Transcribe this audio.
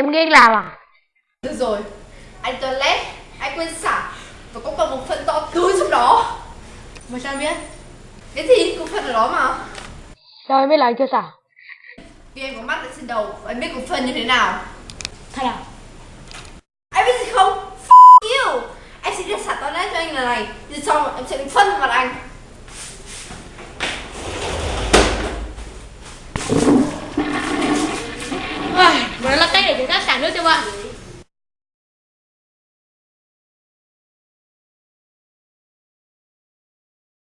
Em ghen làm à? Được rồi, anh toilet, anh quên xả và có còn một phần to tướng trong đó. Mà sao em biết? Cái gì cũng phần ở đó mà. Sao em biết là anh chưa xả? Vì em có mắt ở trên đầu và em biết cục phân như thế nào. Thật à? Anh biết gì không? F you! Anh sẽ đi xả toilet cho anh lần này. Rồi sau em sẽ phân vào anh. coba.